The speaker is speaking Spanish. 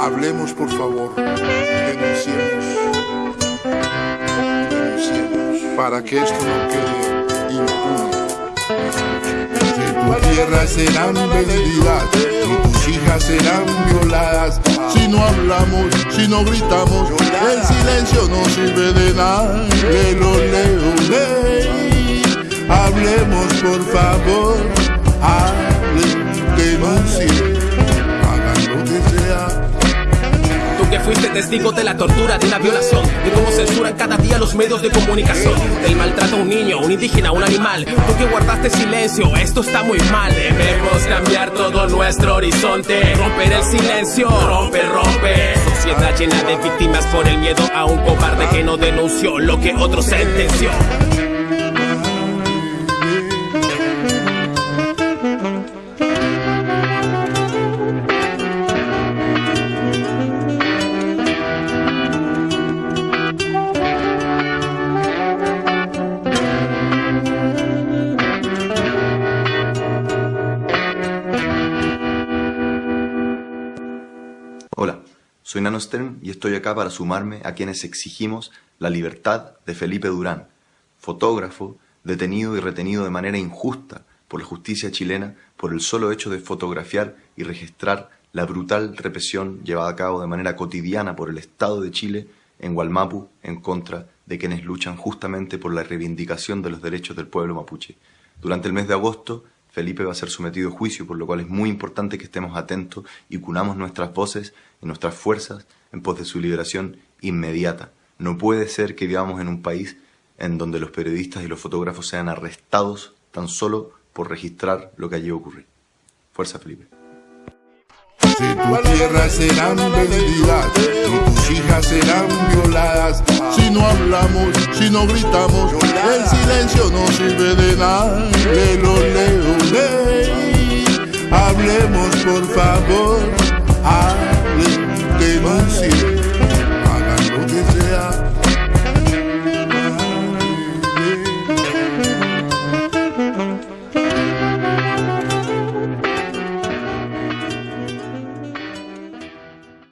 Hablemos, por favor. Denunciemos. Denunciemos. Para que esto no quede impune. Tu tierra serán vendidas y tus hijas serán violadas. Si no hablamos, si no gritamos, el silencio no sirve de nada. Leo, ley. Por favor. Hablen, denuncien. Hagan lo que sea. Tú que fuiste testigo de la tortura, de una violación, de cómo censuran cada día los medios de comunicación, del maltrato a un niño, un indígena, un animal. Tú que guardaste silencio, esto está muy mal. Debemos cambiar todo nuestro horizonte, romper el silencio, rompe, rompe. Sociedad llena de víctimas por el miedo a un cobarde que no denunció lo que otro sentenció. Soy Nano Stern y estoy acá para sumarme a quienes exigimos la libertad de Felipe Durán, fotógrafo detenido y retenido de manera injusta por la justicia chilena por el solo hecho de fotografiar y registrar la brutal represión llevada a cabo de manera cotidiana por el Estado de Chile en Gualmapu en contra de quienes luchan justamente por la reivindicación de los derechos del pueblo mapuche. Durante el mes de agosto, Felipe va a ser sometido a juicio, por lo cual es muy importante que estemos atentos y cunamos nuestras voces y nuestras fuerzas en pos de su liberación inmediata. No puede ser que vivamos en un país en donde los periodistas y los fotógrafos sean arrestados tan solo por registrar lo que allí ocurre. Fuerza, Felipe. Si tu hijas serán violadas. Si no hablamos, si no gritamos, el silencio no sirve de nada. Lelo, leo, ley. Hablemos por favor.